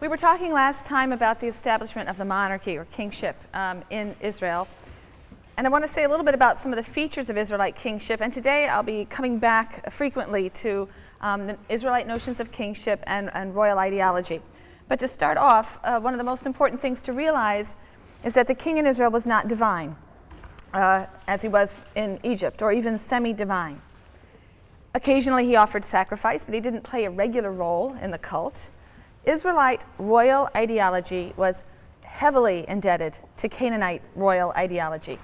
We were talking last time about the establishment of the monarchy or kingship um, in Israel. And I want to say a little bit about some of the features of Israelite kingship. And today I'll be coming back frequently to um, the Israelite notions of kingship and, and royal ideology. But to start off, uh, one of the most important things to realize is that the king in Israel was not divine, uh, as he was in Egypt, or even semi divine. Occasionally he offered sacrifice, but he didn't play a regular role in the cult. Israelite royal ideology was heavily indebted to Canaanite royal ideology.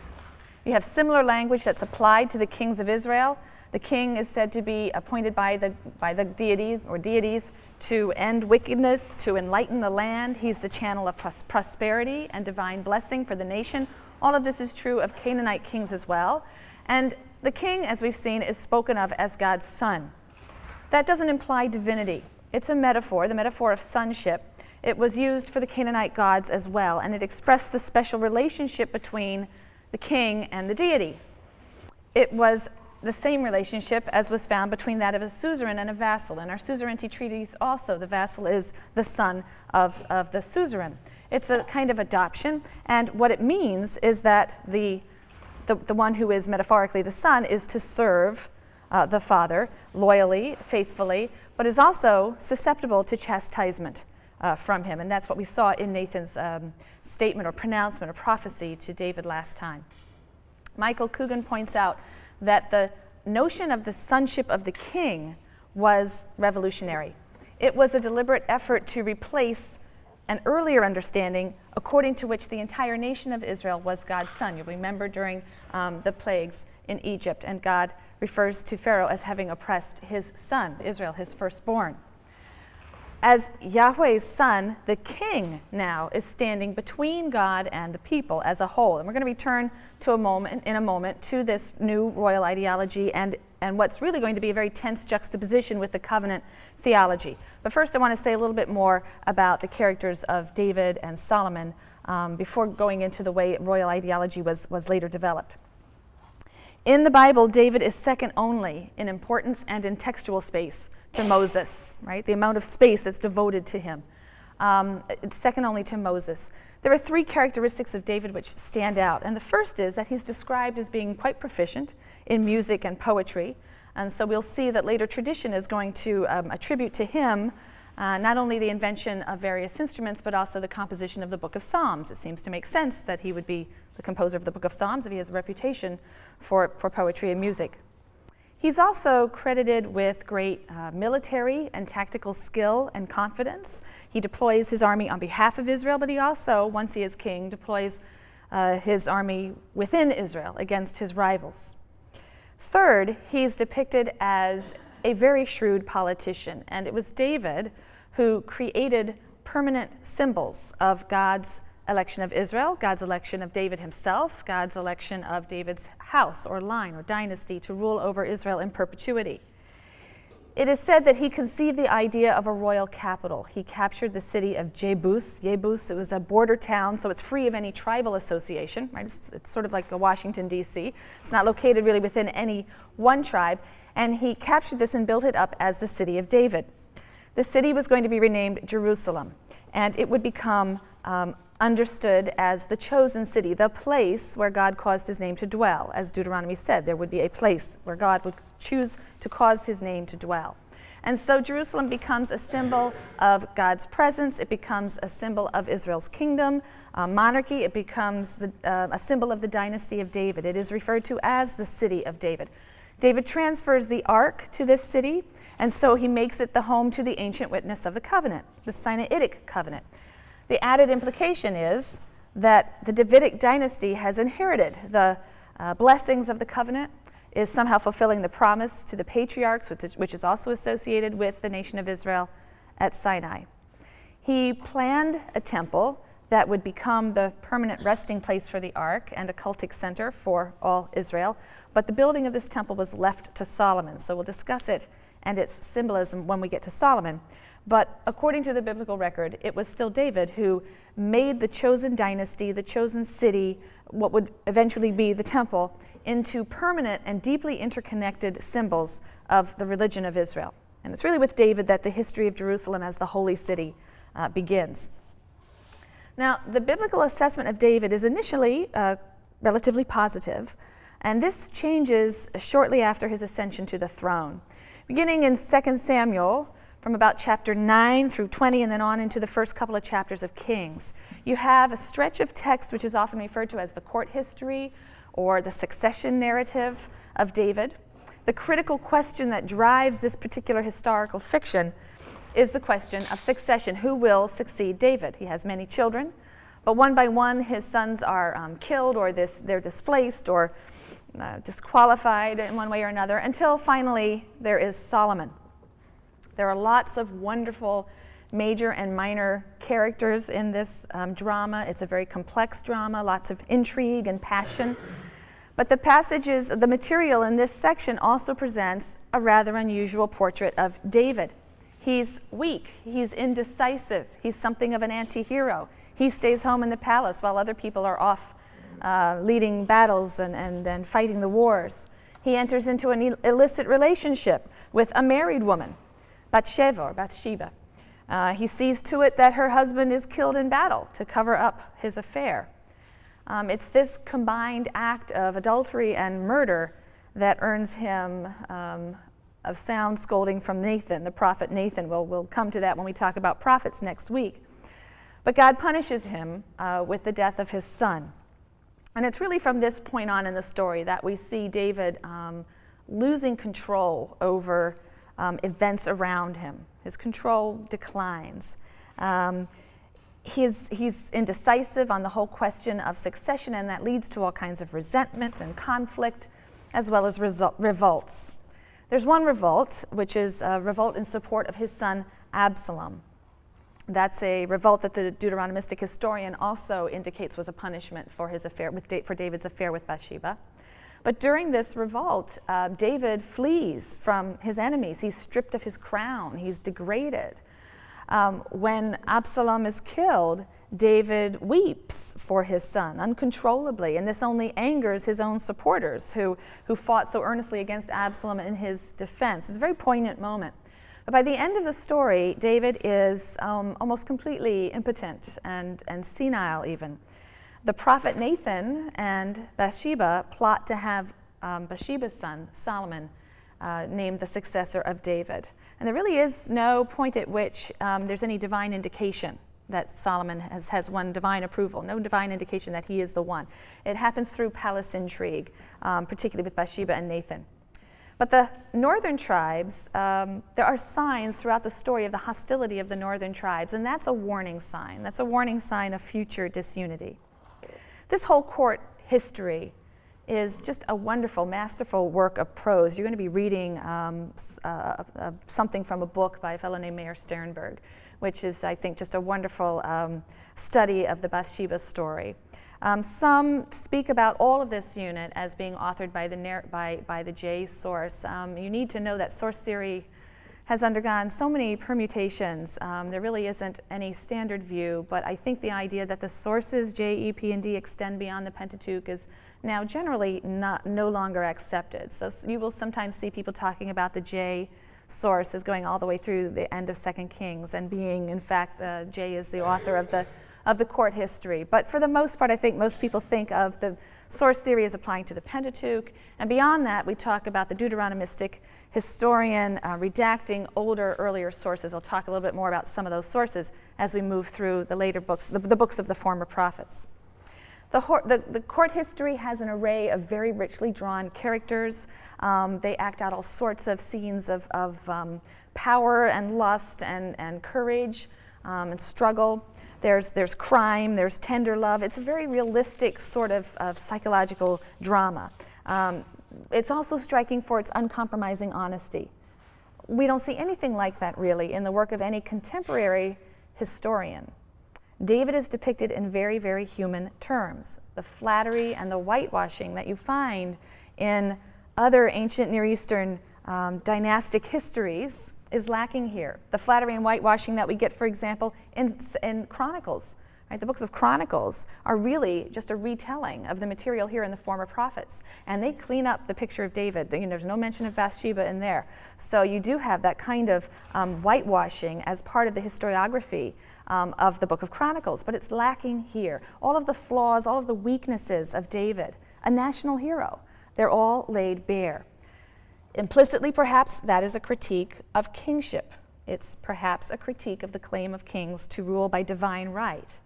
You have similar language that's applied to the kings of Israel. The king is said to be appointed by the, by the deity or deities to end wickedness, to enlighten the land. He's the channel of pros prosperity and divine blessing for the nation. All of this is true of Canaanite kings as well. And the king, as we've seen, is spoken of as God's son. That doesn't imply divinity. It's a metaphor, the metaphor of sonship. It was used for the Canaanite gods as well, and it expressed the special relationship between the king and the deity. It was the same relationship as was found between that of a suzerain and a vassal. In our suzerainty treaties also, the vassal is the son of, of the suzerain. It's a kind of adoption, and what it means is that the, the, the one who is metaphorically the son is to serve uh, the father loyally, faithfully, but is also susceptible to chastisement uh, from him. And that's what we saw in Nathan's um, statement or pronouncement or prophecy to David last time. Michael Coogan points out that the notion of the sonship of the king was revolutionary. It was a deliberate effort to replace an earlier understanding according to which the entire nation of Israel was God's son. You'll remember during um, the plagues in Egypt, and God refers to Pharaoh as having oppressed his son, Israel, his firstborn. As Yahweh's son, the king now is standing between God and the people as a whole. And we're going to return to a moment in a moment to this new royal ideology and, and what's really going to be a very tense juxtaposition with the covenant theology. But first I want to say a little bit more about the characters of David and Solomon um, before going into the way royal ideology was, was later developed. In the Bible, David is second only in importance and in textual space to Moses, right? The amount of space that's devoted to him. Um, it's second only to Moses. There are three characteristics of David which stand out. And the first is that he's described as being quite proficient in music and poetry. And so we'll see that later tradition is going to um, attribute to him uh, not only the invention of various instruments, but also the composition of the book of Psalms. It seems to make sense that he would be the composer of the book of Psalms if he has a reputation for, for poetry and music. He's also credited with great uh, military and tactical skill and confidence. He deploys his army on behalf of Israel, but he also, once he is king, deploys uh, his army within Israel against his rivals. Third, he's depicted as a very shrewd politician, and it was David who created permanent symbols of God's election of Israel, God's election of David himself, God's election of David's house or line or dynasty to rule over Israel in perpetuity. It is said that he conceived the idea of a royal capital. He captured the city of Jebus. Jebus, it was a border town, so it's free of any tribal association, right? It's, it's sort of like a Washington, D.C. It's not located really within any one tribe. And he captured this and built it up as the city of David. The city was going to be renamed Jerusalem, and it would become um, understood as the chosen city, the place where God caused his name to dwell. As Deuteronomy said, there would be a place where God would choose to cause his name to dwell. And so Jerusalem becomes a symbol of God's presence. It becomes a symbol of Israel's kingdom, uh, monarchy. It becomes the, uh, a symbol of the dynasty of David. It is referred to as the city of David. David transfers the ark to this city, and so he makes it the home to the ancient witness of the covenant, the Sinaitic covenant. The added implication is that the Davidic dynasty has inherited the uh, blessings of the covenant, is somehow fulfilling the promise to the patriarchs, which is, which is also associated with the nation of Israel at Sinai. He planned a temple that would become the permanent resting place for the ark and a cultic center for all Israel. But the building of this temple was left to Solomon, so we'll discuss it and its symbolism when we get to Solomon. But according to the biblical record, it was still David who made the chosen dynasty, the chosen city, what would eventually be the temple, into permanent and deeply interconnected symbols of the religion of Israel. And it's really with David that the history of Jerusalem as the holy city uh, begins. Now, the biblical assessment of David is initially uh, relatively positive, and this changes shortly after his ascension to the throne. Beginning in 2 Samuel, from about chapter 9 through 20, and then on into the first couple of chapters of Kings, you have a stretch of text which is often referred to as the court history or the succession narrative of David. The critical question that drives this particular historical fiction is the question of succession. Who will succeed David? He has many children, but one by one his sons are um, killed or this, they're displaced or uh, disqualified in one way or another until finally there is Solomon. There are lots of wonderful major and minor characters in this um, drama. It's a very complex drama, lots of intrigue and passion. But the passages, the material in this section also presents a rather unusual portrait of David. He's weak, he's indecisive, he's something of an anti hero. He stays home in the palace while other people are off uh, leading battles and, and, and fighting the wars. He enters into an illicit relationship with a married woman, Bathsheba or Bathsheba. Uh, he sees to it that her husband is killed in battle to cover up his affair. Um, it's this combined act of adultery and murder that earns him um, of sound scolding from Nathan, the prophet Nathan. We'll, we'll come to that when we talk about prophets next week. But God punishes him uh, with the death of his son. And it's really from this point on in the story that we see David um, losing control over um, events around him. His control declines. Um, he's, he's indecisive on the whole question of succession, and that leads to all kinds of resentment and conflict, as well as revolts. There's one revolt, which is a revolt in support of his son Absalom. That's a revolt that the Deuteronomistic historian also indicates was a punishment for his affair with for David's affair with Bathsheba. But during this revolt, uh, David flees from his enemies. He's stripped of his crown. He's degraded. Um, when Absalom is killed, David weeps for his son uncontrollably, and this only angers his own supporters who, who fought so earnestly against Absalom in his defense. It's a very poignant moment. But by the end of the story, David is um, almost completely impotent and, and senile, even. The prophet Nathan and Bathsheba plot to have um, Bathsheba's son, Solomon, uh, named the successor of David. And there really is no point at which um, there's any divine indication that Solomon has, has won divine approval, no divine indication that he is the one. It happens through palace intrigue, um, particularly with Bathsheba and Nathan. But the northern tribes, um, there are signs throughout the story of the hostility of the northern tribes, and that's a warning sign. That's a warning sign of future disunity. This whole court history is just a wonderful, masterful work of prose. You're going to be reading um, uh, uh, something from a book by a fellow named Meir Sternberg which is, I think, just a wonderful um, study of the Bathsheba story. Um, some speak about all of this unit as being authored by the, by, by the J source. Um, you need to know that source theory has undergone so many permutations. Um, there really isn't any standard view, but I think the idea that the sources J, E, P, and D extend beyond the Pentateuch is now generally not, no longer accepted. So you will sometimes see people talking about the J source is going all the way through the end of Second Kings and being, in fact, uh, J is the author of the, of the court history. But for the most part, I think most people think of the source theory is applying to the Pentateuch. And beyond that, we talk about the Deuteronomistic historian uh, redacting older, earlier sources. I'll talk a little bit more about some of those sources as we move through the later books, the, the books of the former prophets. The, the, the, court history has an array of very richly drawn characters. Um, they act out all sorts of scenes of, of um, power and lust and, and courage um, and struggle. There's, there's crime, there's tender love. It's a very realistic sort of, of psychological drama. Um, it's also striking for its uncompromising honesty. We don't see anything like that really in the work of any contemporary historian. David is depicted in very, very human terms. The flattery and the whitewashing that you find in other ancient Near Eastern um, dynastic histories is lacking here. The flattery and whitewashing that we get, for example, in, in Chronicles Right? The books of Chronicles are really just a retelling of the material here in the former prophets. And they clean up the picture of David. You know, there's no mention of Bathsheba in there. So you do have that kind of um, whitewashing as part of the historiography um, of the book of Chronicles, but it's lacking here. All of the flaws, all of the weaknesses of David, a national hero, they're all laid bare. Implicitly, perhaps, that is a critique of kingship. It's perhaps a critique of the claim of kings to rule by divine right.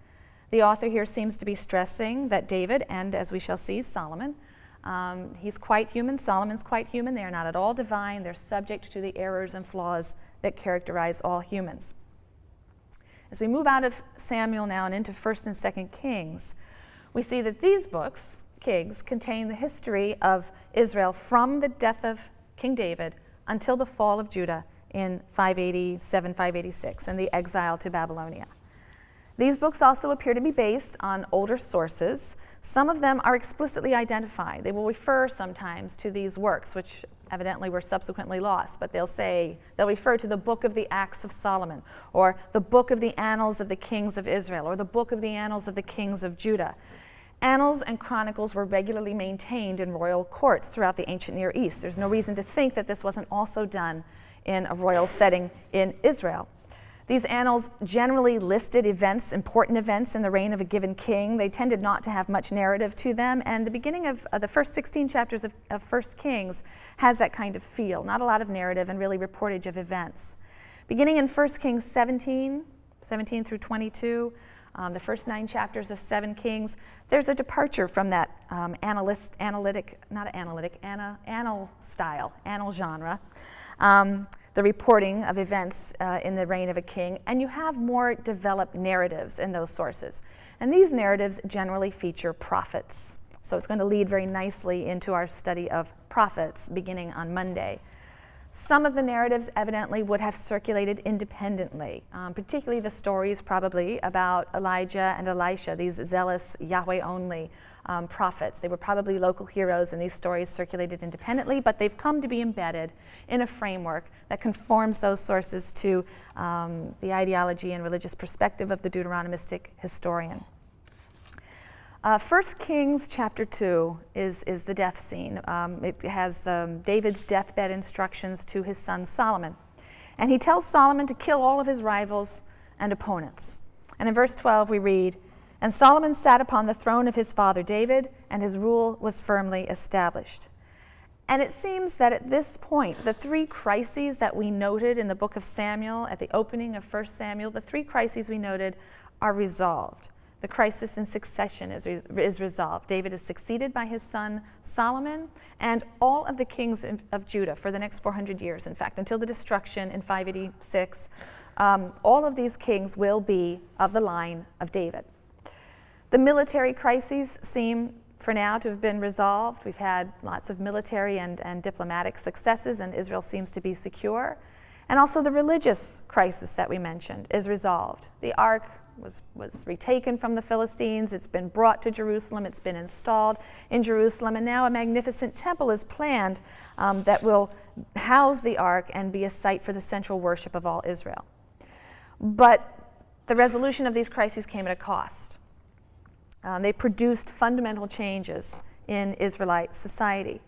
The author here seems to be stressing that David, and as we shall see, Solomon, um, he's quite human, Solomon's quite human. They are not at all divine, they're subject to the errors and flaws that characterize all humans. As we move out of Samuel now and into 1st and 2nd Kings, we see that these books, Kings, contain the history of Israel from the death of King David until the fall of Judah in 587 586 and the exile to Babylonia. These books also appear to be based on older sources. Some of them are explicitly identified. They will refer sometimes to these works, which evidently were subsequently lost, but they'll say, they'll refer to the book of the Acts of Solomon, or the book of the Annals of the Kings of Israel, or the book of the Annals of the Kings of Judah. Annals and chronicles were regularly maintained in royal courts throughout the ancient Near East. There's no reason to think that this wasn't also done in a royal setting in Israel. These annals generally listed events, important events in the reign of a given king. They tended not to have much narrative to them, and the beginning of uh, the first 16 chapters of, of First Kings has that kind of feel. Not a lot of narrative and really reportage of events. Beginning in 1 Kings 17, 17 through 22, um, the first nine chapters of Second Kings, there's a departure from that um, analyst, analytic, not analytic, ana, annal style, annal genre. Um, the reporting of events uh, in the reign of a king, and you have more developed narratives in those sources. And these narratives generally feature prophets. So it's going to lead very nicely into our study of prophets beginning on Monday. Some of the narratives evidently would have circulated independently, um, particularly the stories probably about Elijah and Elisha, these zealous Yahweh only um, prophets. They were probably local heroes, and these stories circulated independently, but they've come to be embedded in a framework that conforms those sources to um, the ideology and religious perspective of the Deuteronomistic historian. Uh, 1 Kings chapter 2 is, is the death scene. Um, it has um, David's deathbed instructions to his son Solomon. And he tells Solomon to kill all of his rivals and opponents. And in verse 12, we read, And Solomon sat upon the throne of his father David, and his rule was firmly established. And it seems that at this point, the three crises that we noted in the book of Samuel, at the opening of 1 Samuel, the three crises we noted are resolved the crisis in succession is, re- is resolved. David is succeeded by his son Solomon and all of the kings of Judah for the next 400 years, in fact, until the destruction in 586. Um, all of these kings will be of the line of David. The military crises seem for now to have been resolved. We've had lots of military and, and diplomatic successes, and Israel seems to be secure. And also, the religious crisis that we mentioned is resolved. The ark was, was retaken from the Philistines. It's been brought to Jerusalem. It's been installed in Jerusalem. And now a magnificent temple is planned um, that will house the ark and be a site for the central worship of all Israel. But the resolution of these crises came at a cost. Um, they produced fundamental changes in Israelite society.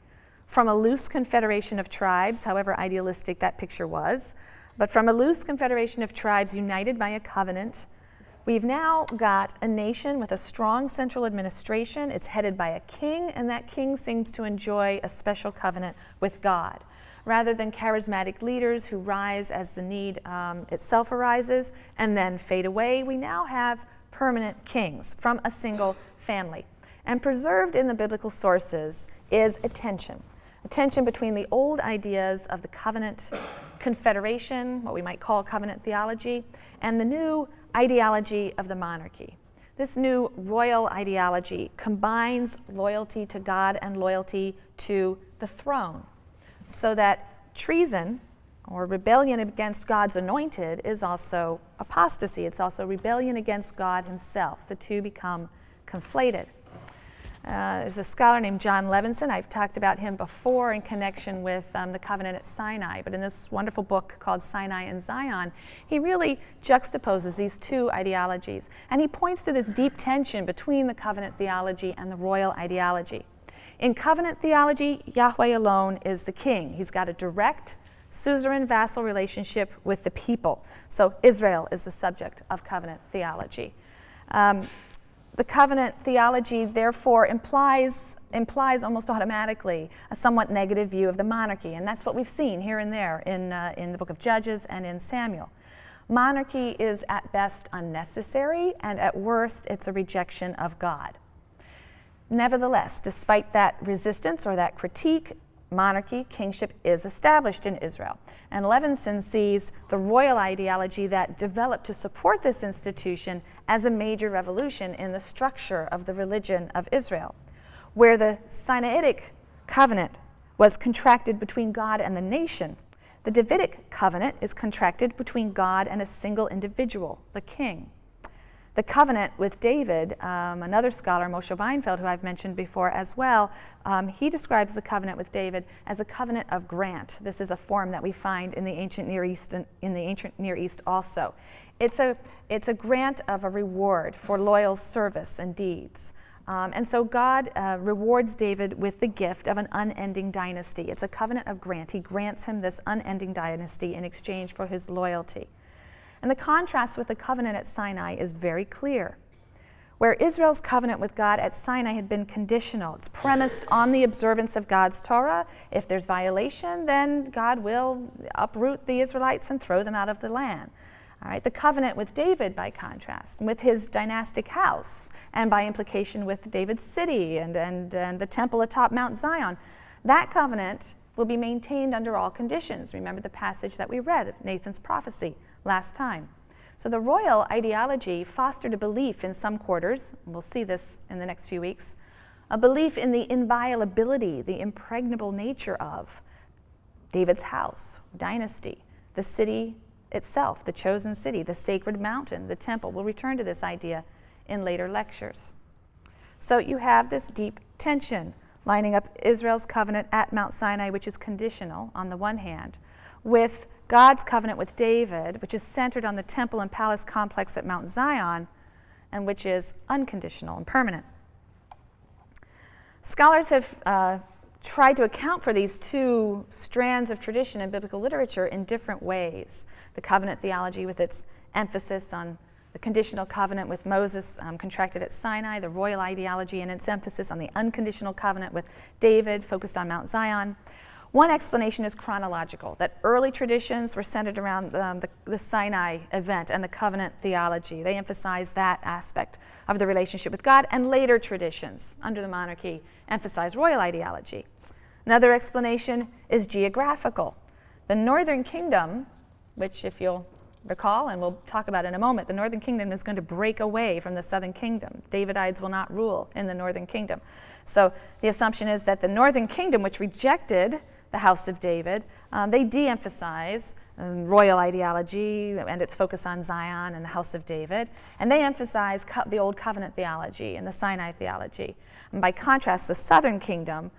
From a loose confederation of tribes, however idealistic that picture was, but from a loose confederation of tribes united by a covenant We've now got a nation with a strong central administration. It's headed by a king, and that king seems to enjoy a special covenant with God. Rather than charismatic leaders who rise as the need um, itself arises and then fade away, we now have permanent kings from a single family. And preserved in the biblical sources is a tension a tension between the old ideas of the covenant confederation, what we might call covenant theology, and the new ideology of the monarchy. This new royal ideology combines loyalty to God and loyalty to the throne, so that treason or rebellion against God's anointed is also apostasy. It's also rebellion against God Himself. The two become conflated. Uh, there's a scholar named Jon Levenson. I've talked about him before in connection with um, the covenant at Sinai, but in this wonderful book called Sinai and Zion, he really juxtaposes these two ideologies. And he points to this deep tension between the covenant theology and the royal ideology. In covenant theology, Yahweh alone is the king. He's got a direct, suzerain vassal relationship with the people. So Israel is the subject of covenant theology. Um, the covenant theology, therefore, implies, implies almost automatically a somewhat negative view of the monarchy, and that's what we've seen here and there in, uh, in the book of Judges and in Samuel. Monarchy is at best unnecessary, and at worst, it's a rejection of God. Nevertheless, despite that resistance or that critique, monarchy, kingship is established in Israel. And Levenson sees the royal ideology that developed to support this institution as a major revolution in the structure of the religion of Israel, where the Sinaitic covenant was contracted between God and the nation. The Davidic covenant is contracted between God and a single individual, the king. The covenant with David, um, another scholar, Moshe Weinfeld, who I've mentioned before as well, um, he describes the covenant with David as a covenant of grant. This is a form that we find in the ancient Near East, in the ancient Near East also. It's a, it's a grant of a reward for loyal service and deeds. Um, and so God uh, rewards David with the gift of an unending dynasty. It's a covenant of grant. He grants him this unending dynasty in exchange for his loyalty. And the contrast with the covenant at Sinai is very clear. Where Israel's covenant with God at Sinai had been conditional, it's premised on the observance of God's Torah. If there's violation, then God will uproot the Israelites and throw them out of the land. All right, the covenant with David, by contrast, with his dynastic house, and by implication with David's city and, and, and the temple atop Mount Zion, that covenant will be maintained under all conditions. Remember the passage that we read of Nathan's prophecy last time. So the royal ideology fostered a belief in some quarters, we'll see this in the next few weeks, a belief in the inviolability, the impregnable nature of David's house, dynasty, the city itself, the chosen city, the sacred mountain, the temple. We'll return to this idea in later lectures. So you have this deep tension lining up Israel's covenant at Mount Sinai, which is conditional on the one hand, with God's covenant with David, which is centered on the temple and palace complex at Mount Zion, and which is unconditional and permanent. Scholars have uh, tried to account for these two strands of tradition in biblical literature in different ways. The covenant theology, with its emphasis on the conditional covenant with Moses um, contracted at Sinai, the royal ideology and its emphasis on the unconditional covenant with David, focused on Mount Zion. One explanation is chronological, that early traditions were centered around um, the, the, Sinai event and the covenant theology. They emphasize that aspect of the relationship with God, and later traditions under the monarchy emphasize royal ideology. Another explanation is geographical. The northern kingdom, which, if you'll recall, and we'll talk about in a moment, the northern kingdom is going to break away from the southern kingdom. Davidites will not rule in the northern kingdom. So the assumption is that the northern kingdom, which rejected the House of David. Um, they de emphasize um, royal ideology and its focus on Zion and the House of David, and they emphasize the Old Covenant theology and the Sinai theology. And by contrast, the southern kingdom,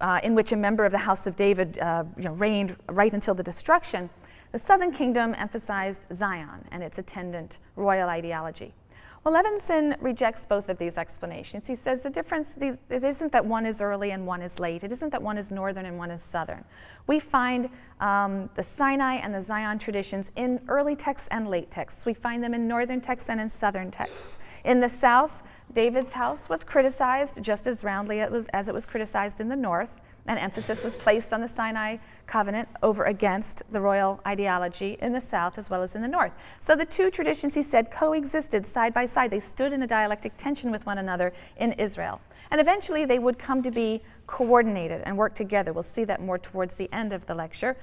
uh, in which a member of the House of David uh, you know, reigned right until the destruction, the southern kingdom emphasized Zion and its attendant royal ideology. Well, Levenson rejects both of these explanations. He says the difference it isn't that one is early and one is late. It isn't that one is northern and one is southern. We find um, the Sinai and the Zion traditions in early texts and late texts. We find them in northern texts and in southern texts. In the south, David's house was criticized just as roundly as it was criticized in the north and emphasis was placed on the Sinai covenant over against the royal ideology in the south as well as in the north. So the two traditions, he said, coexisted side by side. They stood in a dialectic tension with one another in Israel. And eventually they would come to be coordinated and work together. We'll see that more towards the end of the lecture.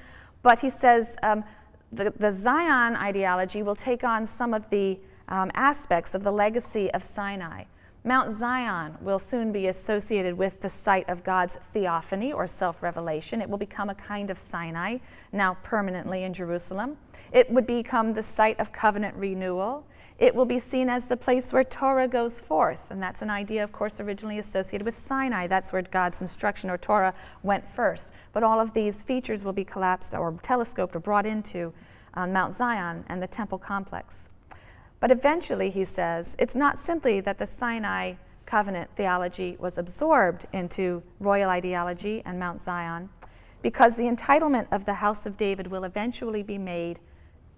But he says um, the, the Zion ideology will take on some of the um, aspects of the legacy of Sinai. Mount Zion will soon be associated with the site of God's theophany or self revelation. It will become a kind of Sinai, now permanently in Jerusalem. It would become the site of covenant renewal. It will be seen as the place where Torah goes forth, and that's an idea, of course, originally associated with Sinai. That's where God's instruction or Torah went first. But all of these features will be collapsed or telescoped or brought into um, Mount Zion and the temple complex. But eventually, he says, it's not simply that the Sinai covenant theology was absorbed into royal ideology and Mount Zion, because the entitlement of the house of David will eventually be made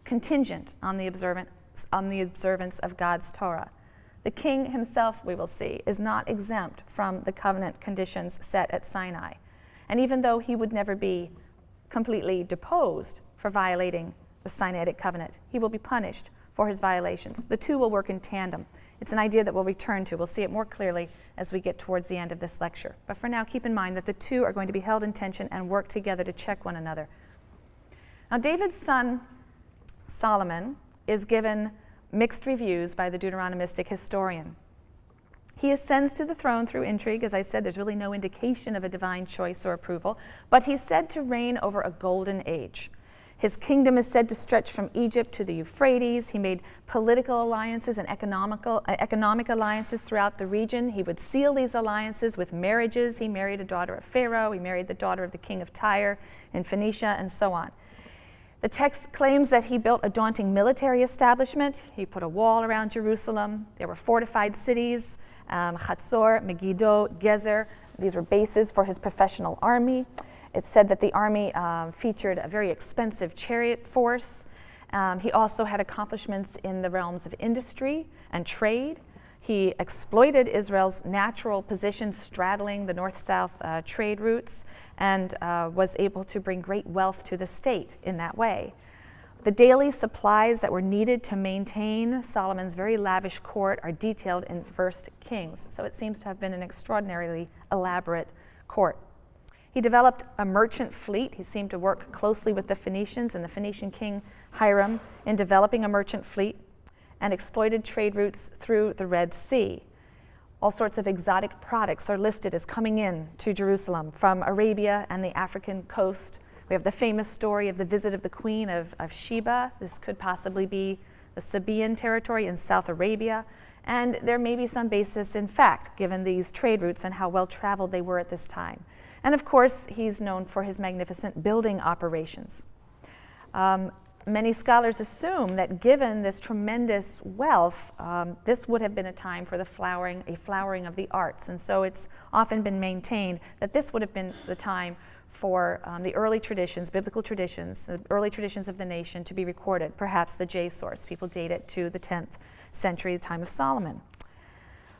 contingent on the, on the observance of God's Torah. The king himself, we will see, is not exempt from the covenant conditions set at Sinai. And even though he would never be completely deposed for violating the Sinaitic covenant, he will be punished for his violations. The two will work in tandem. It's an idea that we'll return to. We'll see it more clearly as we get towards the end of this lecture. But for now, keep in mind that the two are going to be held in tension and work together to check one another. Now, David's son Solomon is given mixed reviews by the Deuteronomistic historian. He ascends to the throne through intrigue. As I said, there's really no indication of a divine choice or approval, but he's said to reign over a golden age. His kingdom is said to stretch from Egypt to the Euphrates. He made political alliances and economical, uh, economic alliances throughout the region. He would seal these alliances with marriages. He married a daughter of Pharaoh, he married the daughter of the king of Tyre in Phoenicia, and so on. The text claims that he built a daunting military establishment. He put a wall around Jerusalem. There were fortified cities, um, Chatzor, Megiddo, Gezer. These were bases for his professional army. It's said that the army uh, featured a very expensive chariot force. Um, he also had accomplishments in the realms of industry and trade. He exploited Israel's natural position straddling the north south uh, trade routes and uh, was able to bring great wealth to the state in that way. The daily supplies that were needed to maintain Solomon's very lavish court are detailed in First Kings, so it seems to have been an extraordinarily elaborate court. He developed a merchant fleet. He seemed to work closely with the Phoenicians and the Phoenician king Hiram in developing a merchant fleet and exploited trade routes through the Red Sea. All sorts of exotic products are listed as coming in to Jerusalem from Arabia and the African coast. We have the famous story of the visit of the Queen of, of Sheba. This could possibly be the Sabaean territory in South Arabia. And there may be some basis in fact, given these trade routes and how well traveled they were at this time. And of course, he's known for his magnificent building operations. Um, many scholars assume that given this tremendous wealth, um, this would have been a time for the flowering, a flowering of the arts. And so it's often been maintained that this would have been the time for um, the early traditions, biblical traditions, the early traditions of the nation to be recorded, perhaps the J source. People date it to the 10th century, the time of Solomon.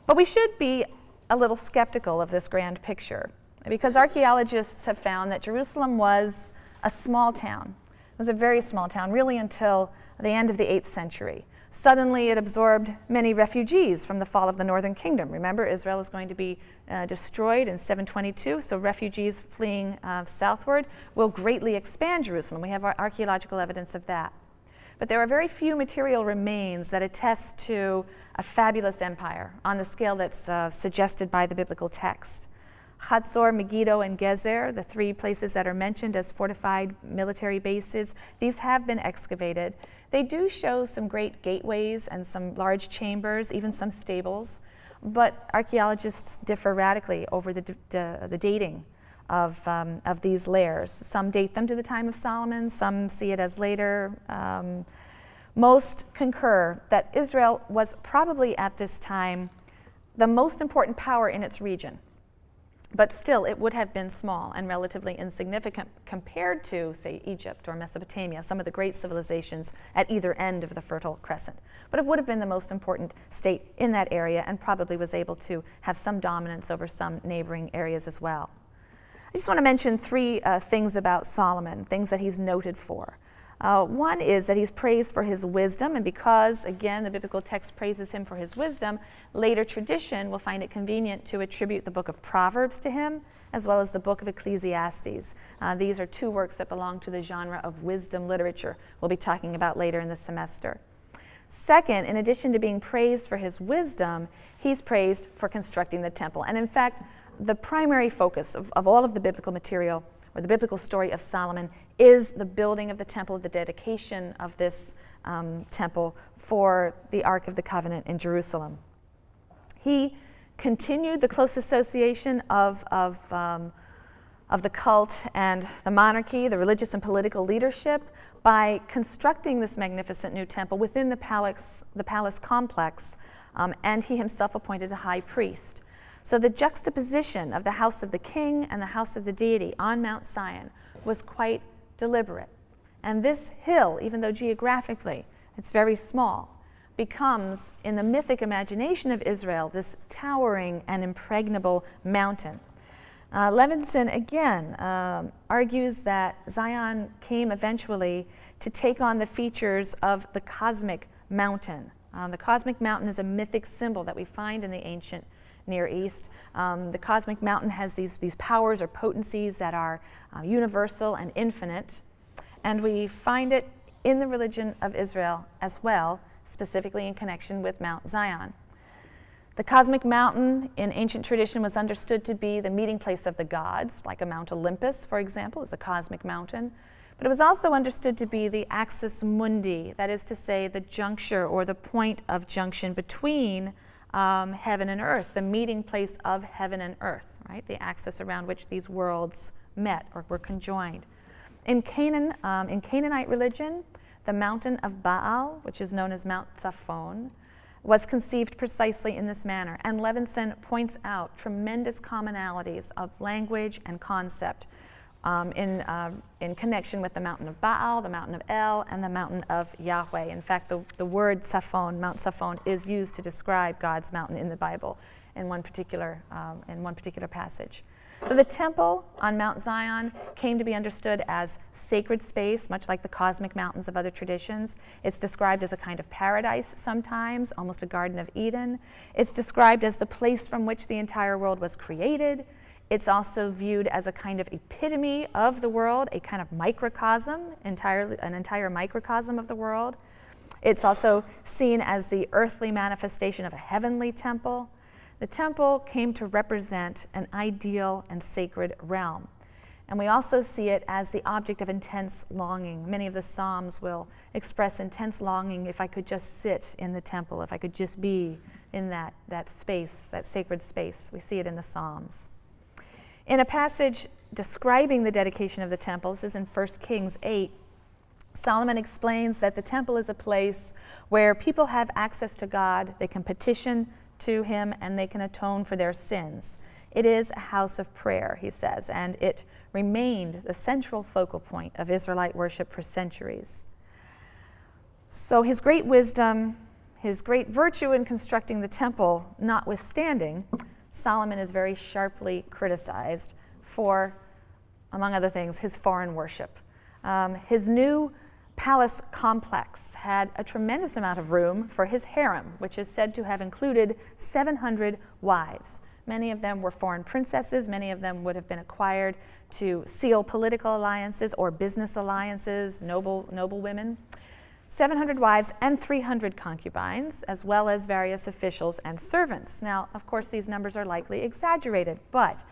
But we should be a little skeptical of this grand picture because archaeologists have found that Jerusalem was a small town It was a very small town, really until the end of the 8th century. Suddenly, it absorbed many refugees from the fall of the northern kingdom. Remember, Israel was going to be uh, destroyed in 722, so refugees fleeing uh, southward will greatly expand Jerusalem. We have archaeological evidence of that. But there are very few material remains that attest to a fabulous empire on the scale that's uh, suggested by the biblical text. Hatzor, Megiddo, and Gezer, the three places that are mentioned as fortified military bases, these have been excavated. They do show some great gateways and some large chambers, even some stables, but archaeologists differ radically over the, the dating of, um, of these layers. Some date them to the time of Solomon, some see it as later. Um, most concur that Israel was probably at this time the most important power in its region. But still, it would have been small and relatively insignificant compared to, say, Egypt or Mesopotamia, some of the great civilizations at either end of the Fertile Crescent. But it would have been the most important state in that area and probably was able to have some dominance over some neighboring areas as well. I just want to mention three uh, things about Solomon, things that he's noted for. Uh, one is that he's praised for his wisdom, and because, again, the biblical text praises him for his wisdom, later tradition will find it convenient to attribute the book of Proverbs to him, as well as the book of Ecclesiastes. Uh, these are two works that belong to the genre of wisdom literature we'll be talking about later in the semester. Second, in addition to being praised for his wisdom, he's praised for constructing the temple. And in fact, the primary focus of, of all of the biblical material or the biblical story of Solomon is the building of the temple, the dedication of this um, temple for the Ark of the Covenant in Jerusalem. He continued the close association of, of, um, of the cult and the monarchy, the religious and political leadership, by constructing this magnificent new temple within the palace, the palace complex, um, and he himself appointed a high priest. So the juxtaposition of the house of the king and the house of the deity on Mount Zion was quite deliberate. And this hill, even though geographically it's very small, becomes, in the mythic imagination of Israel, this towering and impregnable mountain. Uh, Levenson again um, argues that Zion came eventually to take on the features of the cosmic mountain. Um, the cosmic mountain is a mythic symbol that we find in the ancient Near East. Um, the cosmic mountain has these, these powers or potencies that are uh, universal and infinite. And we find it in the religion of Israel as well, specifically in connection with Mount Zion. The cosmic mountain in ancient tradition was understood to be the meeting place of the gods, like a Mount Olympus, for example, is a cosmic mountain. But it was also understood to be the axis mundi, that is to say, the juncture or the point of junction between um, heaven and earth, the meeting place of heaven and earth, right? The axis around which these worlds met or were conjoined. In Canaan, um, in Canaanite religion, the mountain of Baal, which is known as Mount Zaphon, was conceived precisely in this manner. And Levenson points out tremendous commonalities of language and concept um, in, uh, in connection with the mountain of Baal, the mountain of El, and the mountain of Yahweh. In fact, the, the word Zaphon, Mount Zaphon, is used to describe God's mountain in the Bible in one particular, um, in one particular passage. So the temple on Mount Zion came to be understood as sacred space, much like the cosmic mountains of other traditions. It's described as a kind of paradise sometimes, almost a Garden of Eden. It's described as the place from which the entire world was created. It's also viewed as a kind of epitome of the world, a kind of microcosm, entirely, an entire microcosm of the world. It's also seen as the earthly manifestation of a heavenly temple. The temple came to represent an ideal and sacred realm. And we also see it as the object of intense longing. Many of the Psalms will express intense longing if I could just sit in the temple, if I could just be in that, that space, that sacred space. We see it in the Psalms. In a passage describing the dedication of the temple, this is in 1 Kings 8, Solomon explains that the temple is a place where people have access to God, they can petition to him, and they can atone for their sins. It is a house of prayer, he says, and it remained the central focal point of Israelite worship for centuries. So, his great wisdom, his great virtue in constructing the temple notwithstanding, Solomon is very sharply criticized for, among other things, his foreign worship. Um, his new palace complex had a tremendous amount of room for his harem, which is said to have included 700 wives. Many of them were foreign princesses, many of them would have been acquired to seal political alliances or business alliances, noble, noble women. 700 wives and 300 concubines, as well as various officials and servants. Now, of course, these numbers are likely exaggerated, but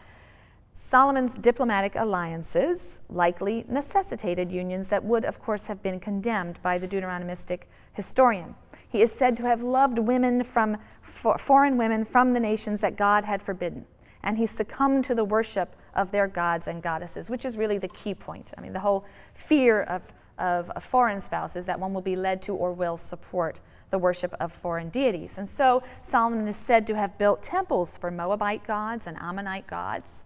Solomon's diplomatic alliances likely necessitated unions that would, of course, have been condemned by the Deuteronomistic historian. He is said to have loved women from for, foreign women from the nations that God had forbidden, and he succumbed to the worship of their gods and goddesses, which is really the key point. I mean, the whole fear of of foreign spouses that one will be led to or will support the worship of foreign deities. And so Solomon is said to have built temples for Moabite gods and Ammonite gods.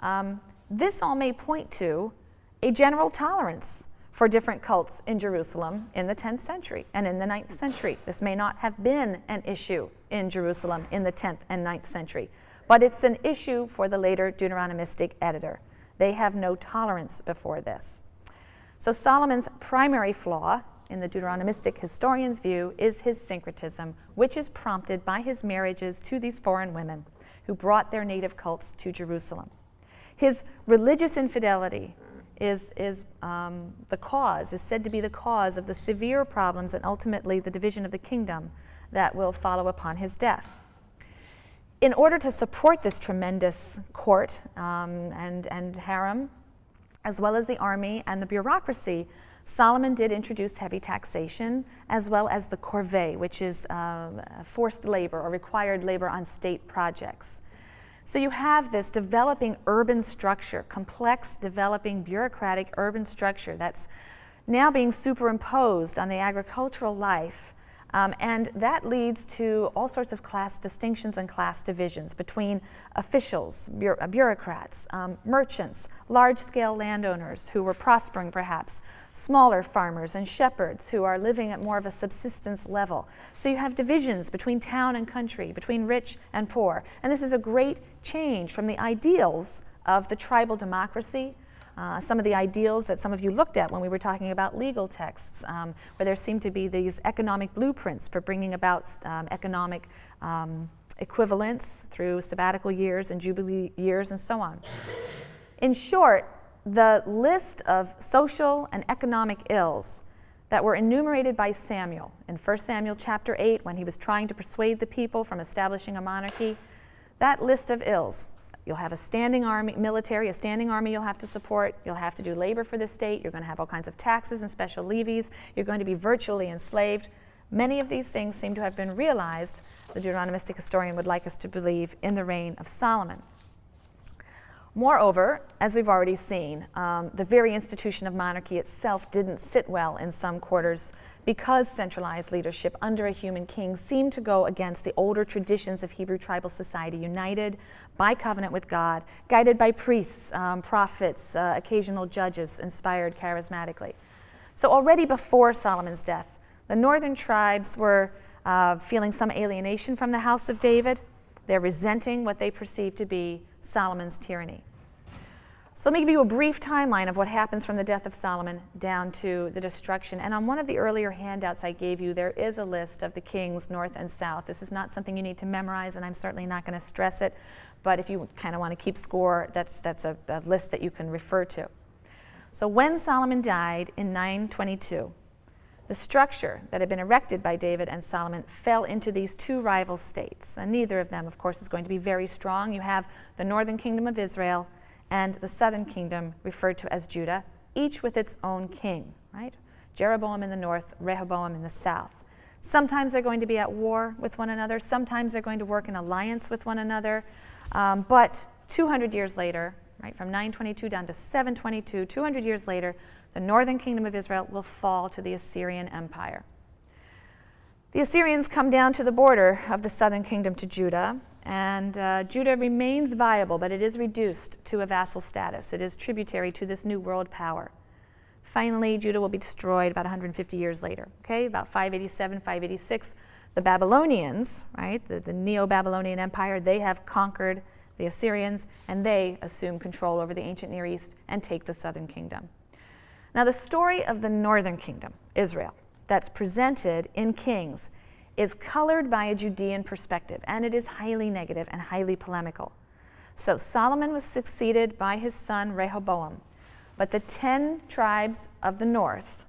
Um, this all may point to a general tolerance for different cults in Jerusalem in the 10th century and in the 9th century. This may not have been an issue in Jerusalem in the 10th and 9th century, but it's an issue for the later Deuteronomistic editor. They have no tolerance before this. So Solomon's primary flaw, in the Deuteronomistic historian's view, is his syncretism, which is prompted by his marriages to these foreign women who brought their native cults to Jerusalem. His religious infidelity is, is um, the cause, is said to be the cause of the severe problems and ultimately the division of the kingdom that will follow upon his death. In order to support this tremendous court um, and, and harem, as well as the army and the bureaucracy, Solomon did introduce heavy taxation as well as the corvée, which is uh, forced labor or required labor on state projects. So you have this developing urban structure, complex, developing bureaucratic urban structure that's now being superimposed on the agricultural life um, and that leads to all sorts of class distinctions and class divisions between officials, uh, bureaucrats, um, merchants, large scale landowners who were prospering perhaps, smaller farmers and shepherds who are living at more of a subsistence level. So you have divisions between town and country, between rich and poor. And this is a great change from the ideals of the tribal democracy uh, some of the ideals that some of you looked at when we were talking about legal texts, um, where there seem to be these economic blueprints for bringing about um, economic um, equivalence through sabbatical years and jubilee years and so on. In short, the list of social and economic ills that were enumerated by Samuel in 1 Samuel chapter 8 when he was trying to persuade the people from establishing a monarchy, that list of ills You'll have a standing army, military, a standing army you'll have to support. You'll have to do labor for the state. You're going to have all kinds of taxes and special levies. You're going to be virtually enslaved. Many of these things seem to have been realized, the Deuteronomistic historian would like us to believe, in the reign of Solomon. Moreover, as we've already seen, um, the very institution of monarchy itself didn't sit well in some quarters because centralized leadership under a human king seemed to go against the older traditions of Hebrew tribal society, united by covenant with God, guided by priests, um, prophets, uh, occasional judges, inspired charismatically. So, already before Solomon's death, the northern tribes were uh, feeling some alienation from the house of David. They're resenting what they perceive to be Solomon's tyranny. So let me give you a brief timeline of what happens from the death of Solomon down to the destruction. And on one of the earlier handouts I gave you, there is a list of the kings north and south. This is not something you need to memorize, and I'm certainly not going to stress it. But if you kind of want to keep score, that's, that's a, a list that you can refer to. So when Solomon died in 922, the structure that had been erected by David and Solomon fell into these two rival states. And neither of them, of course, is going to be very strong. You have the northern kingdom of Israel and the southern kingdom referred to as Judah, each with its own king, right? Jeroboam in the north, Rehoboam in the south. Sometimes they're going to be at war with one another, sometimes they're going to work in alliance with one another. Um, but 200 years later, right, from 922 down to 722, 200 years later, the northern kingdom of Israel will fall to the Assyrian Empire. The Assyrians come down to the border of the southern kingdom to Judah, and uh, Judah remains viable, but it is reduced to a vassal status. It is tributary to this new world power. Finally, Judah will be destroyed about 150 years later. Okay, about 587, 586. The Babylonians, right, the, the Neo Babylonian Empire, they have conquered the Assyrians and they assume control over the ancient Near East and take the southern kingdom. Now, the story of the northern kingdom, Israel, that's presented in Kings is colored by a Judean perspective, and it is highly negative and highly polemical. So Solomon was succeeded by his son Rehoboam, but the ten tribes of the north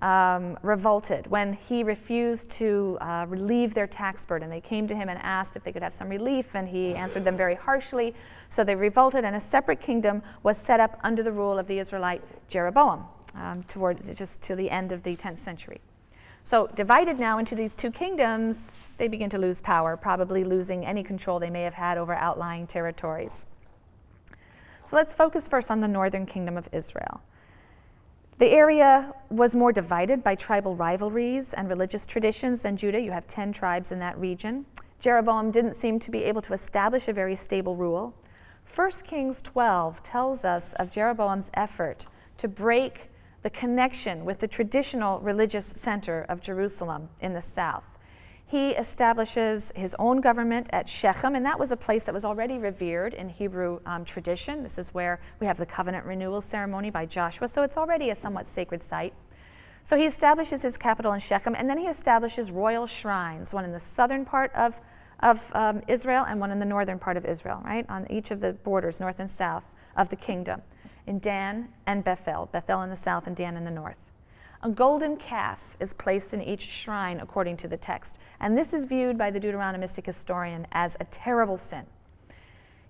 um, revolted when he refused to uh, relieve their tax burden. They came to him and asked if they could have some relief, and he answered them very harshly. So they revolted, and a separate kingdom was set up under the rule of the Israelite Jeroboam um, towards just to the end of the 10th century. So, divided now into these two kingdoms, they begin to lose power, probably losing any control they may have had over outlying territories. So, let's focus first on the northern kingdom of Israel. The area was more divided by tribal rivalries and religious traditions than Judah. You have 10 tribes in that region. Jeroboam didn't seem to be able to establish a very stable rule. 1 Kings 12 tells us of Jeroboam's effort to break the connection with the traditional religious center of Jerusalem in the south. He establishes his own government at Shechem, and that was a place that was already revered in Hebrew um, tradition. This is where we have the covenant renewal ceremony by Joshua, so it's already a somewhat sacred site. So he establishes his capital in Shechem, and then he establishes royal shrines, one in the southern part of, of um, Israel and one in the northern part of Israel, right, on each of the borders, north and south of the kingdom in Dan and Bethel, Bethel in the south and Dan in the north. A golden calf is placed in each shrine according to the text, and this is viewed by the Deuteronomistic historian as a terrible sin.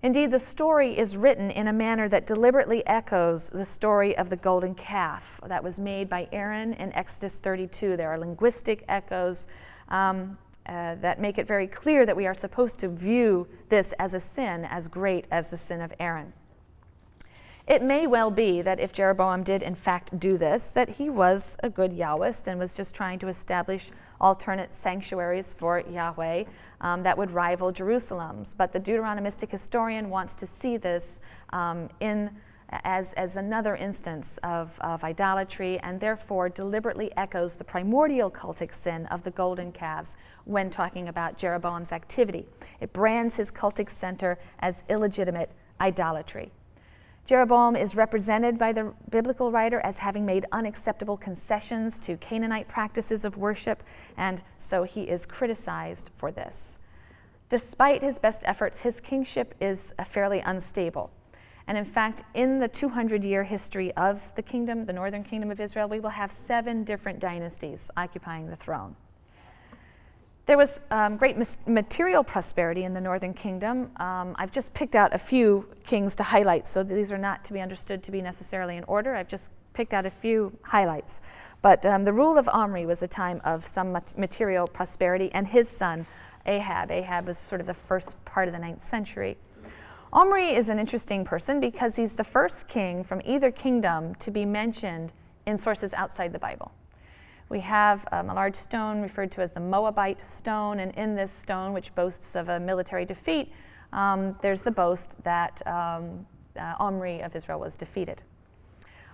Indeed, the story is written in a manner that deliberately echoes the story of the golden calf that was made by Aaron in Exodus 32. There are linguistic echoes um, uh, that make it very clear that we are supposed to view this as a sin as great as the sin of Aaron. It may well be that if Jeroboam did in fact do this, that he was a good Yahwist and was just trying to establish alternate sanctuaries for Yahweh um, that would rival Jerusalem's. But the Deuteronomistic historian wants to see this um, in as, as another instance of, of idolatry and therefore deliberately echoes the primordial cultic sin of the golden calves when talking about Jeroboam's activity. It brands his cultic center as illegitimate idolatry. Jeroboam is represented by the biblical writer as having made unacceptable concessions to Canaanite practices of worship, and so he is criticized for this. Despite his best efforts, his kingship is uh, fairly unstable. And in fact, in the 200 year history of the kingdom, the northern kingdom of Israel, we will have seven different dynasties occupying the throne. There was um, great material prosperity in the northern kingdom. Um, I've just picked out a few kings to highlight, so these are not to be understood to be necessarily in order. I've just picked out a few highlights. But um, the rule of Omri was a time of some material prosperity, and his son, Ahab. Ahab was sort of the first part of the ninth century. Omri is an interesting person because he's the first king from either kingdom to be mentioned in sources outside the Bible. We have um, a large stone referred to as the Moabite stone, and in this stone, which boasts of a military defeat, um, there's the boast that um, uh, Omri of Israel was defeated.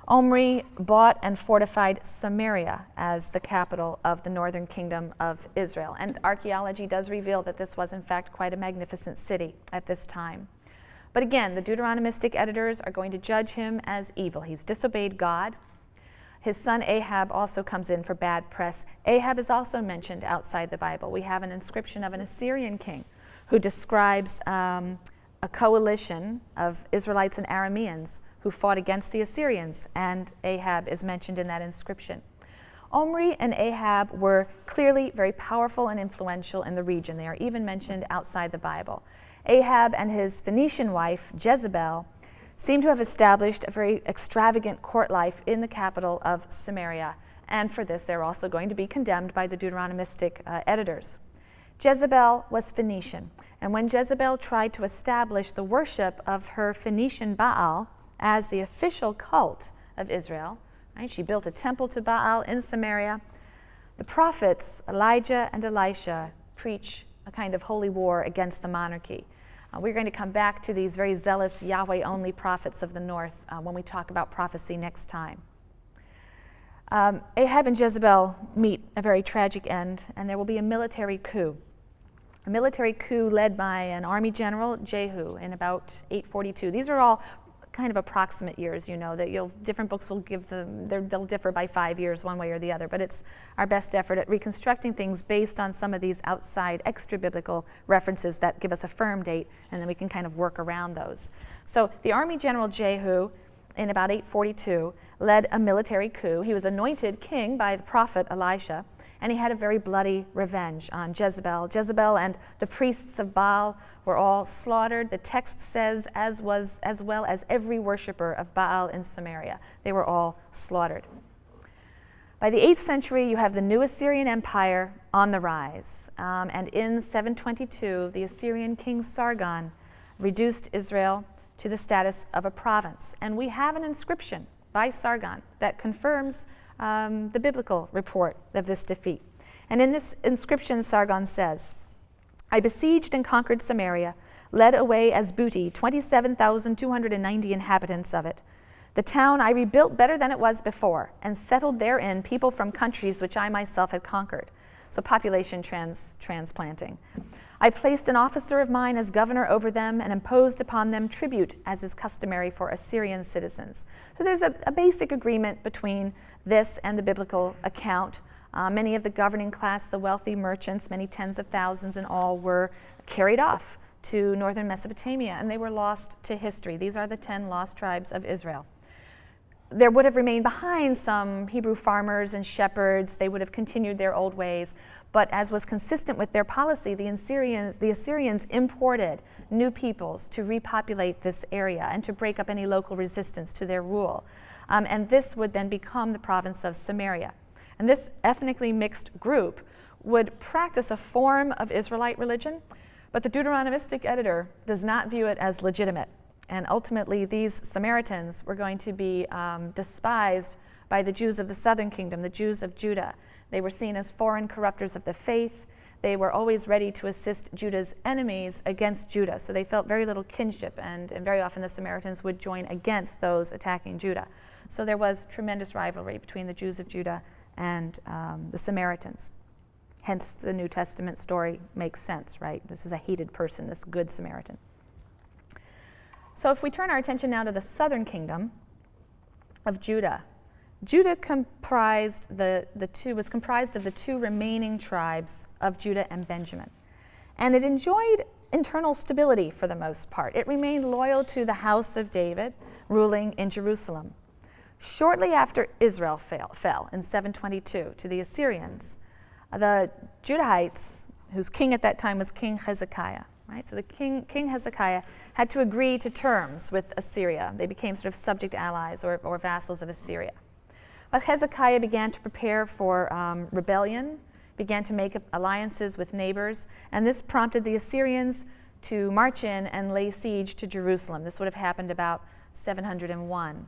Omri bought and fortified Samaria as the capital of the northern kingdom of Israel. And archaeology does reveal that this was, in fact, quite a magnificent city at this time. But again, the Deuteronomistic editors are going to judge him as evil. He's disobeyed God, his son Ahab also comes in for bad press. Ahab is also mentioned outside the Bible. We have an inscription of an Assyrian king who describes um, a coalition of Israelites and Arameans who fought against the Assyrians, and Ahab is mentioned in that inscription. Omri and Ahab were clearly very powerful and influential in the region. They are even mentioned outside the Bible. Ahab and his Phoenician wife, Jezebel, seem to have established a very extravagant court life in the capital of Samaria. And for this, they're also going to be condemned by the Deuteronomistic uh, editors. Jezebel was Phoenician. And when Jezebel tried to establish the worship of her Phoenician Baal as the official cult of Israel, right, she built a temple to Baal in Samaria. The prophets, Elijah and Elisha, preach a kind of holy war against the monarchy. Uh, we're going to come back to these very zealous Yahweh only prophets of the north uh, when we talk about prophecy next time. Um, Ahab and Jezebel meet a very tragic end, and there will be a military coup. A military coup led by an army general, Jehu, in about 842. These are all kind of approximate years, you know, that you'll, different books will give them, they'll differ by five years one way or the other, but it's our best effort at reconstructing things based on some of these outside extra biblical references that give us a firm date, and then we can kind of work around those. So the Army General Jehu, in about 842, led a military coup. He was anointed king by the prophet Elisha and he had a very bloody revenge on Jezebel. Jezebel and the priests of Baal were all slaughtered. The text says, as was as well as every worshiper of Baal in Samaria. They were all slaughtered. By the 8th century, you have the new Assyrian Empire on the rise. Um, and in 722, the Assyrian king Sargon reduced Israel to the status of a province. And we have an inscription by Sargon that confirms um, the biblical report of this defeat. And in this inscription, Sargon says, I besieged and conquered Samaria, led away as booty 27,290 inhabitants of it. The town I rebuilt better than it was before, and settled therein people from countries which I myself had conquered. So, population trans- transplanting. I placed an officer of mine as governor over them and imposed upon them tribute, as is customary for Assyrian citizens. So there's a, a basic agreement between this and the biblical account. Uh, many of the governing class, the wealthy merchants, many tens of thousands in all, were carried off to northern Mesopotamia and they were lost to history. These are the ten lost tribes of Israel. there would have remained behind some Hebrew farmers and shepherds. They would have continued their old ways. But as was consistent with their policy, the Assyrians, the Assyrians imported new peoples to repopulate this area and to break up any local resistance to their rule. Um, and this would then become the province of Samaria. And this ethnically mixed group would practice a form of Israelite religion, but the Deuteronomistic editor does not view it as legitimate. And ultimately, these Samaritans were going to be um, despised by the Jews of the southern kingdom, the Jews of Judah. They were seen as foreign corrupters of the faith. They were always ready to assist Judah's enemies against Judah. So they felt very little kinship, and, and very often the Samaritans would join against those attacking Judah. So there was tremendous rivalry between the Jews of Judah and um, the Samaritans. Hence, the New Testament story makes sense, right? This is a hated person, this good Samaritan. So, if we turn our attention now to the southern kingdom of Judah, Judah comprised the, the two was comprised of the two remaining tribes of Judah and Benjamin. And it enjoyed internal stability for the most part. It remained loyal to the house of David, ruling in Jerusalem. Shortly after Israel fell, fell in 722 to the Assyrians, the Judahites, whose king at that time was King Hezekiah, right? So the king, King Hezekiah had to agree to terms with Assyria. They became sort of subject allies or, or vassals of Assyria. But Hezekiah began to prepare for um, rebellion, began to make alliances with neighbors, and this prompted the Assyrians to march in and lay siege to Jerusalem. This would have happened about 701.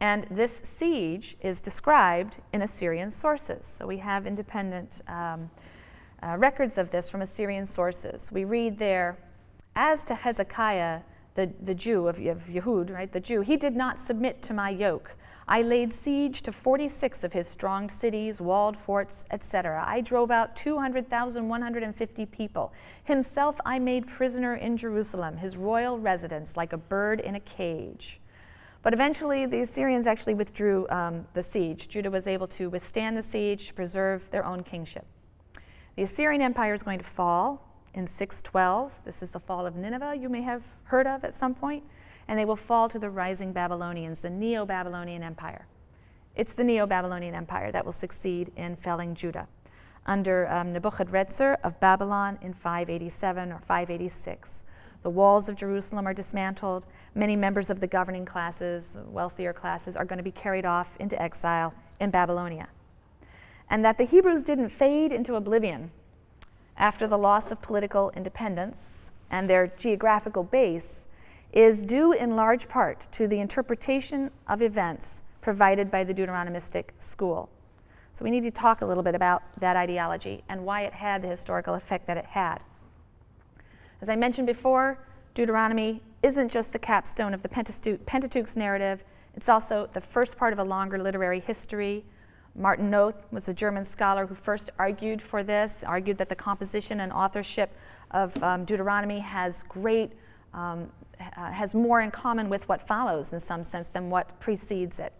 And this siege is described in Assyrian sources. So we have independent um, uh, records of this from Assyrian sources. We read there, as to Hezekiah, the, the Jew of, of Yehud, right, the Jew, he did not submit to my yoke. I laid siege to 46 of his strong cities, walled forts, etc. I drove out 200,150 people. Himself I made prisoner in Jerusalem, his royal residence, like a bird in a cage. But eventually, the Assyrians actually withdrew um, the siege. Judah was able to withstand the siege to preserve their own kingship. The Assyrian Empire is going to fall in 612. This is the fall of Nineveh, you may have heard of at some point and they will fall to the rising Babylonians, the Neo Babylonian Empire. It's the Neo Babylonian Empire that will succeed in felling Judah under um, Nebuchadrezzar of Babylon in 587 or 586. The walls of Jerusalem are dismantled. Many members of the governing classes, the wealthier classes, are going to be carried off into exile in Babylonia. And that the Hebrews didn't fade into oblivion after the loss of political independence and their geographical base is due in large part to the interpretation of events provided by the Deuteronomistic school. So we need to talk a little bit about that ideology and why it had the historical effect that it had. As I mentioned before, Deuteronomy isn't just the capstone of the Pentateuch's narrative, it's also the first part of a longer literary history. Martin Noth was a German scholar who first argued for this, argued that the composition and authorship of um, Deuteronomy has great um, uh, has more in common with what follows in some sense than what precedes it.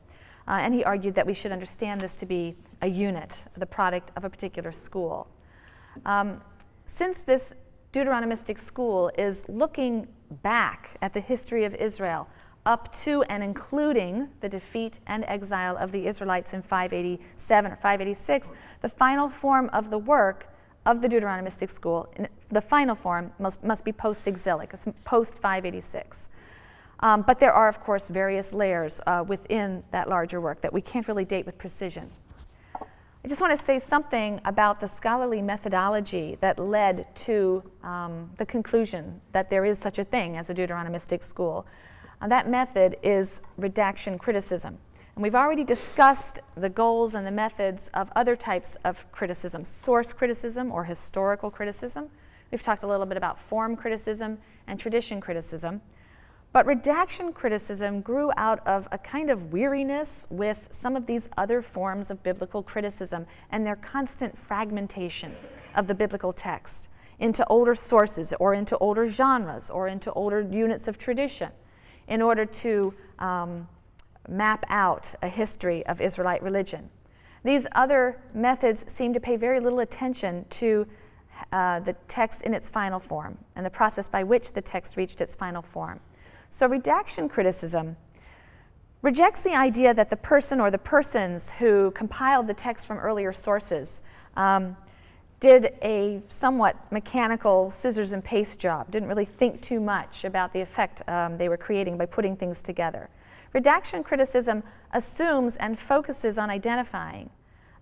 Uh, and he argued that we should understand this to be a unit, the product of a particular school. Um, since this Deuteronomistic school is looking back at the history of Israel up to and including the defeat and exile of the Israelites in 587 or 586, the final form of the work of the Deuteronomistic school, the final form must, must be post-exilic, post 586. Um, but there are, of course, various layers uh, within that larger work that we can't really date with precision. I just want to say something about the scholarly methodology that led to um, the conclusion that there is such a thing as a Deuteronomistic school. Uh, that method is redaction criticism. And we've already discussed the goals and the methods of other types of criticism source criticism or historical criticism. We've talked a little bit about form criticism and tradition criticism. But redaction criticism grew out of a kind of weariness with some of these other forms of biblical criticism and their constant fragmentation of the biblical text into older sources or into older genres or into older units of tradition in order to um, map out a history of Israelite religion. These other methods seem to pay very little attention to uh, the text in its final form and the process by which the text reached its final form. So, redaction criticism rejects the idea that the person or the persons who compiled the text from earlier sources um, did a somewhat mechanical scissors and paste job, didn't really think too much about the effect um, they were creating by putting things together. Redaction criticism assumes and focuses on identifying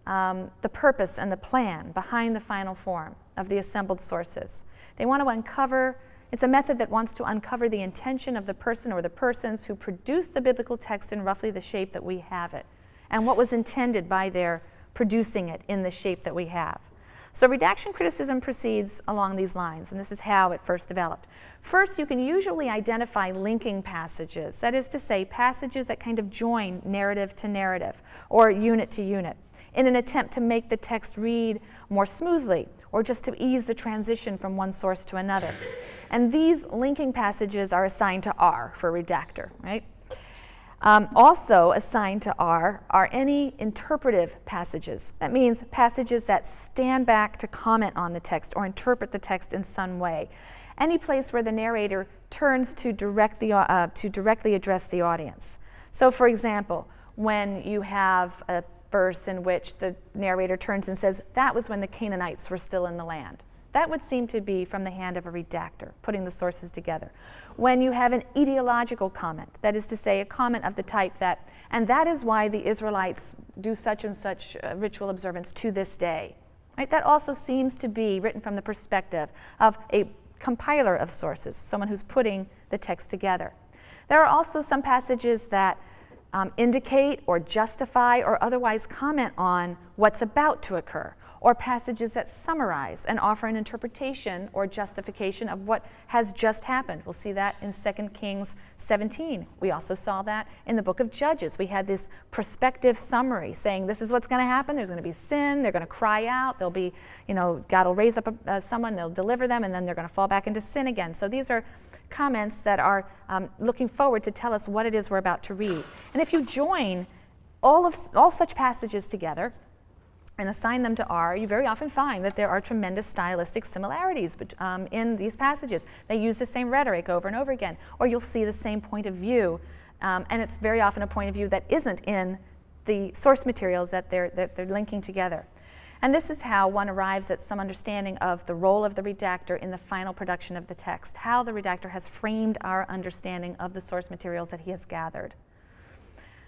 um, the purpose and the plan behind the final form of the assembled sources. They want to uncover, it's a method that wants to uncover the intention of the person or the persons who produced the biblical text in roughly the shape that we have it, and what was intended by their producing it in the shape that we have. So redaction criticism proceeds along these lines, and this is how it first developed. First, you can usually identify linking passages, that is to say, passages that kind of join narrative to narrative or unit to unit in an attempt to make the text read more smoothly or just to ease the transition from one source to another. And these linking passages are assigned to R for redactor, right? Um, also assigned to R are any interpretive passages. That means passages that stand back to comment on the text or interpret the text in some way. Any place where the narrator turns to, direct the, uh, to directly address the audience. So, for example, when you have a verse in which the narrator turns and says, That was when the Canaanites were still in the land. That would seem to be from the hand of a redactor, putting the sources together. When you have an etiological comment, that is to say, a comment of the type that, and that is why the Israelites do such and such uh, ritual observance to this day. Right? That also seems to be written from the perspective of a compiler of sources, someone who's putting the text together. There are also some passages that um, indicate or justify or otherwise comment on what's about to occur or passages that summarize and offer an interpretation or justification of what has just happened. We'll see that in 2 Kings 17. We also saw that in the book of Judges. We had this prospective summary saying this is what's going to happen. There's going to be sin. They're going to cry out. There'll be, you know, God will raise up a, uh, someone, they'll deliver them, and then they're going to fall back into sin again. So these are comments that are um, looking forward to tell us what it is we're about to read. And if you join all of all such passages together, and assign them to R, you very often find that there are tremendous stylistic similarities um, in these passages. They use the same rhetoric over and over again, or you'll see the same point of view, um, and it's very often a point of view that isn't in the source materials that they're, that they're linking together. And this is how one arrives at some understanding of the role of the redactor in the final production of the text, how the redactor has framed our understanding of the source materials that he has gathered.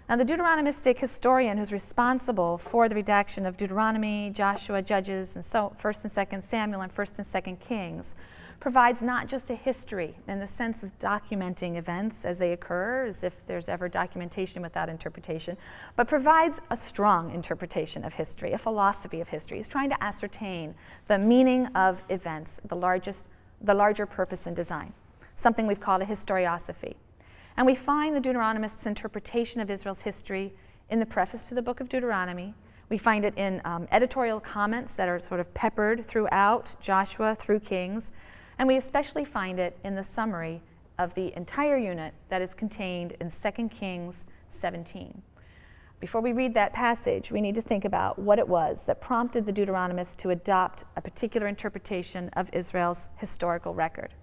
Now, the Deuteronomistic historian who's responsible for the redaction of Deuteronomy, Joshua, Judges, and so 1st and 2nd Samuel and 1st and 2nd Kings provides not just a history in the sense of documenting events as they occur, as if there's ever documentation without interpretation, but provides a strong interpretation of history, a philosophy of history. He's trying to ascertain the meaning of events, the largest, the larger purpose and design, something we've called a historiosophy. And we find the Deuteronomist's interpretation of Israel's history in the preface to the book of Deuteronomy. We find it in um, editorial comments that are sort of peppered throughout Joshua through Kings. And we especially find it in the summary of the entire unit that is contained in 2 Kings 17. Before we read that passage, we need to think about what it was that prompted the Deuteronomist to adopt a particular interpretation of Israel's historical record.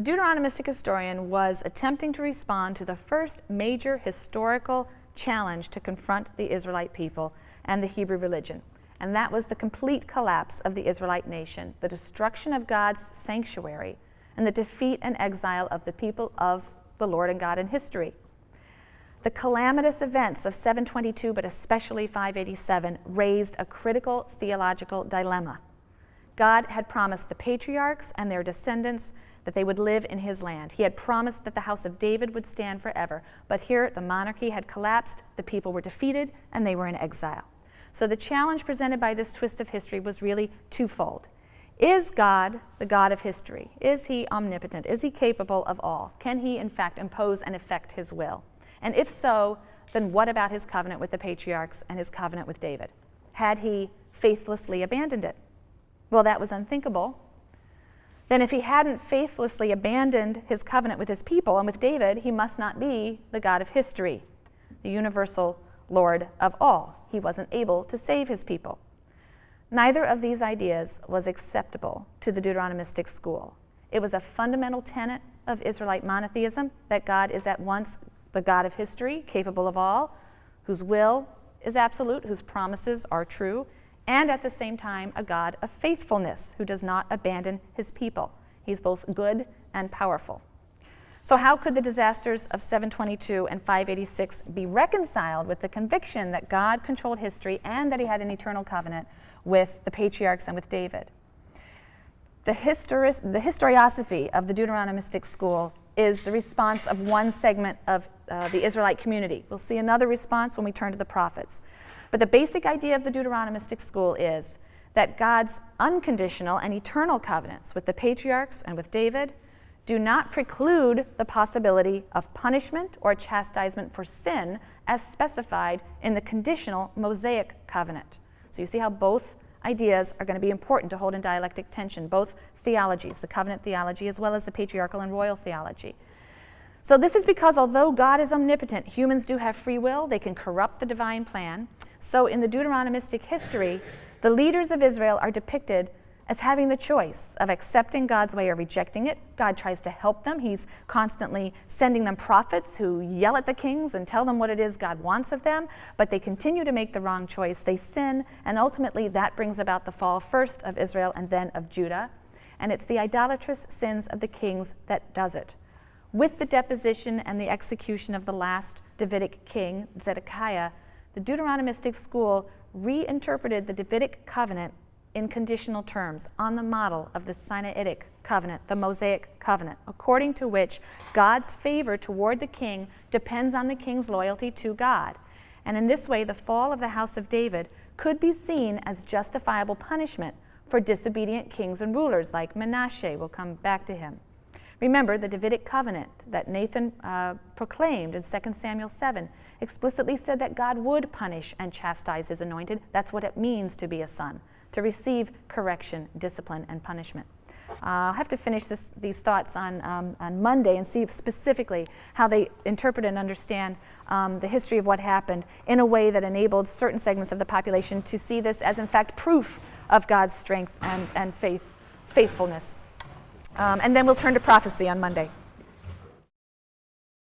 The Deuteronomistic historian was attempting to respond to the first major historical challenge to confront the Israelite people and the Hebrew religion, and that was the complete collapse of the Israelite nation, the destruction of God's sanctuary, and the defeat and exile of the people of the Lord and God in history. The calamitous events of 722, but especially 587, raised a critical theological dilemma. God had promised the patriarchs and their descendants that they would live in his land. He had promised that the house of David would stand forever. But here, the monarchy had collapsed, the people were defeated, and they were in exile. So the challenge presented by this twist of history was really twofold. Is God the God of history? Is he omnipotent? Is he capable of all? Can he, in fact, impose and effect his will? And if so, then what about his covenant with the patriarchs and his covenant with David? Had he faithlessly abandoned it? Well, that was unthinkable then if he hadn't faithlessly abandoned his covenant with his people and with David, he must not be the God of history, the universal Lord of all. He wasn't able to save his people. Neither of these ideas was acceptable to the Deuteronomistic school. It was a fundamental tenet of Israelite monotheism that God is at once the God of history, capable of all, whose will is absolute, whose promises are true, and at the same time, a God of faithfulness who does not abandon his people. He's both good and powerful. So, how could the disasters of 722 and 586 be reconciled with the conviction that God controlled history and that he had an eternal covenant with the patriarchs and with David? The, histori- the historiosophy of the Deuteronomistic school is the response of one segment of uh, the Israelite community. We'll see another response when we turn to the prophets. But the basic idea of the Deuteronomistic school is that God's unconditional and eternal covenants with the patriarchs and with David do not preclude the possibility of punishment or chastisement for sin as specified in the conditional Mosaic covenant. So you see how both ideas are going to be important to hold in dialectic tension, both theologies, the covenant theology as well as the patriarchal and royal theology. So, this is because although God is omnipotent, humans do have free will, they can corrupt the divine plan. So, in the Deuteronomistic history, the leaders of Israel are depicted as having the choice of accepting God's way or rejecting it. God tries to help them. He's constantly sending them prophets who yell at the kings and tell them what it is God wants of them, but they continue to make the wrong choice. They sin, and ultimately that brings about the fall first of Israel and then of Judah. And it's the idolatrous sins of the kings that does it. With the deposition and the execution of the last Davidic king, Zedekiah, the Deuteronomistic school reinterpreted the Davidic covenant in conditional terms on the model of the Sinaitic covenant, the Mosaic covenant, according to which God's favor toward the king depends on the king's loyalty to God. And in this way, the fall of the house of David could be seen as justifiable punishment for disobedient kings and rulers like Manasseh. We'll come back to him. Remember, the Davidic covenant that Nathan uh, proclaimed in 2 Samuel 7 explicitly said that God would punish and chastise his anointed. That's what it means to be a son to receive correction, discipline, and punishment. Uh, I'll have to finish this, these thoughts on, um, on Monday and see specifically how they interpret and understand um, the history of what happened in a way that enabled certain segments of the population to see this as, in fact, proof of God's strength and, and faith, faithfulness. Um, and then we'll turn to prophecy on Monday.